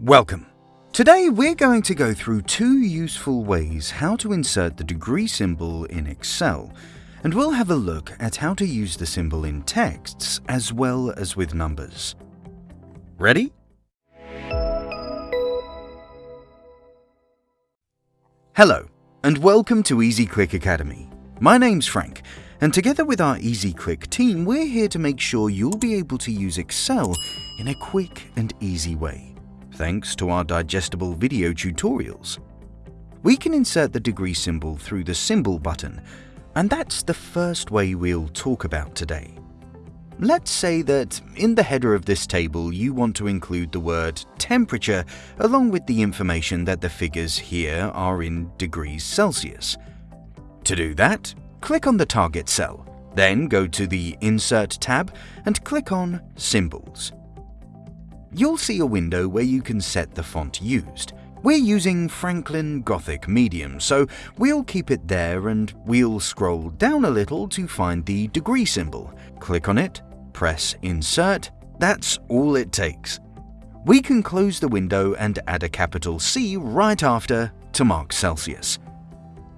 Welcome. Today we're going to go through two useful ways how to insert the degree symbol in Excel, and we'll have a look at how to use the symbol in texts as well as with numbers. Ready? Hello, and welcome to EasyClick Academy. My name's Frank, and together with our EasyClick team, we're here to make sure you'll be able to use Excel in a quick and easy way, thanks to our digestible video tutorials. We can insert the degree symbol through the symbol button, and that's the first way we'll talk about today. Let's say that in the header of this table you want to include the word temperature along with the information that the figures here are in degrees Celsius. To do that, click on the target cell, then go to the Insert tab and click on Symbols. You'll see a window where you can set the font used. We're using Franklin Gothic Medium, so we'll keep it there and we'll scroll down a little to find the degree symbol. Click on it, press Insert, that's all it takes. We can close the window and add a capital C right after to mark Celsius.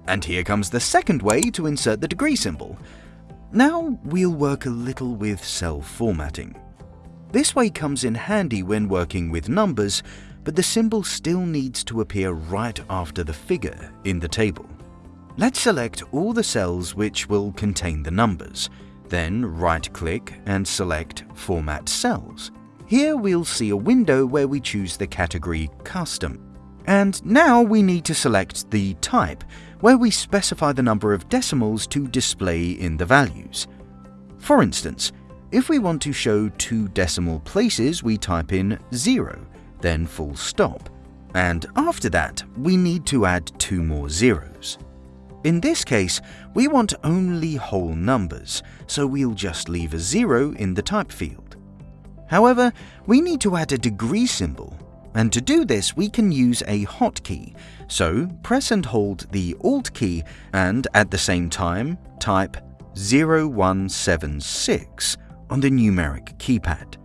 And here comes the second way to insert the degree symbol. Now we'll work a little with cell formatting. This way comes in handy when working with numbers, but the symbol still needs to appear right after the figure in the table. Let's select all the cells which will contain the numbers, then right-click and select Format Cells. Here we'll see a window where we choose the category Custom. And now we need to select the type, where we specify the number of decimals to display in the values. For instance, if we want to show two decimal places, we type in 0, then full stop. And after that, we need to add two more zeros. In this case, we want only whole numbers, so we'll just leave a zero in the type field. However, we need to add a degree symbol and to do this, we can use a hotkey. So press and hold the Alt key and at the same time type 0176 on the numeric keypad.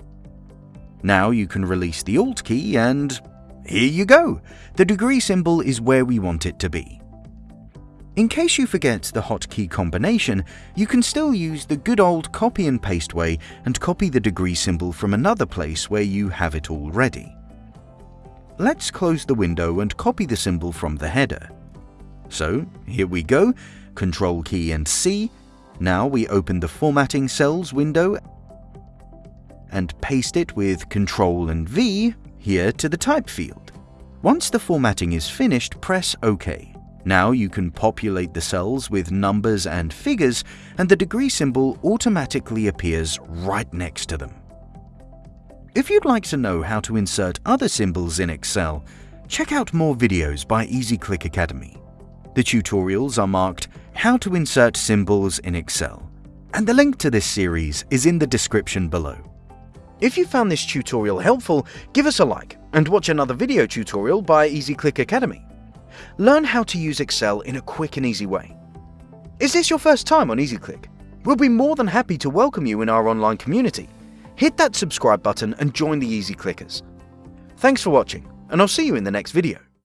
Now you can release the Alt key and here you go! The degree symbol is where we want it to be. In case you forget the hotkey combination, you can still use the good old copy and paste way and copy the degree symbol from another place where you have it already. Let's close the window and copy the symbol from the header. So here we go, Control key and C. Now we open the Formatting Cells window and paste it with Control and V here to the type field. Once the formatting is finished, press OK. Now you can populate the cells with numbers and figures and the degree symbol automatically appears right next to them. If you'd like to know how to insert other symbols in Excel, check out more videos by EasyClick Academy. The tutorials are marked How to Insert Symbols in Excel, and the link to this series is in the description below. If you found this tutorial helpful, give us a like and watch another video tutorial by EasyClick Academy. Learn how to use Excel in a quick and easy way. Is this your first time on EasyClick? We'll be more than happy to welcome you in our online community hit that subscribe button and join the Easy Clickers. Thanks for watching, and I'll see you in the next video.